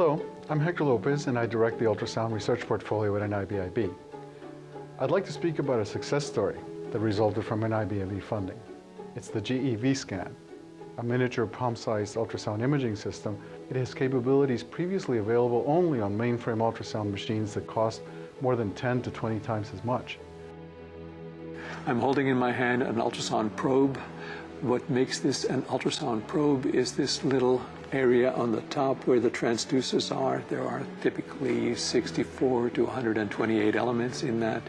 I'm Hector Lopez and I direct the ultrasound research portfolio at NIBIB. I'd like to speak about a success story that resulted from NIBIB funding. It's the GE Vscan, a miniature palm-sized ultrasound imaging system. It has capabilities previously available only on mainframe ultrasound machines that cost more than 10 to 20 times as much. I'm holding in my hand an ultrasound probe. What makes this an ultrasound probe is this little area on the top where the transducers are. There are typically 64 to 128 elements in that.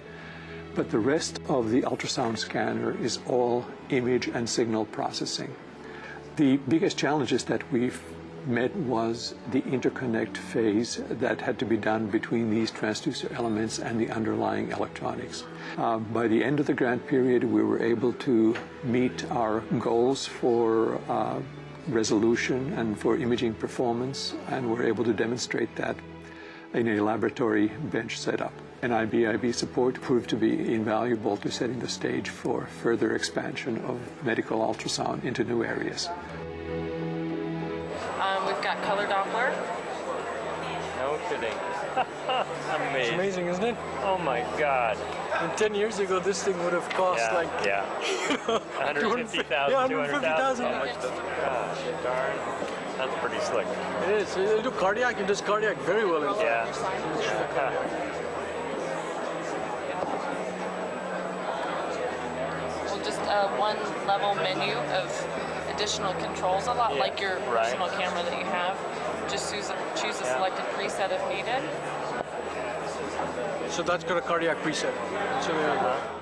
But the rest of the ultrasound scanner is all image and signal processing. The biggest challenges that we've met was the interconnect phase that had to be done between these transducer elements and the underlying electronics. Uh, by the end of the grant period, we were able to meet our goals for uh, resolution and for imaging performance, and we're able to demonstrate that in a laboratory bench setup. NIBIB support proved to be invaluable to setting the stage for further expansion of medical ultrasound into new areas. Um, we've got color Doppler. No kidding. amazing. It's amazing, isn't it? Oh my God. And 10 years ago, this thing would have cost Yeah, like yeah. 150,000, Yeah, 200,000. 150,000. Gosh, darn. That's pretty slick. It is. It'll do cardiac and does cardiac very well. In Yeah. Well, just a one level menu of additional controls, a lot Yeah, like your right. personal camera that you have. Just choose a, choose a Yeah. selected preset if needed. So that's got a cardiac preset. Go.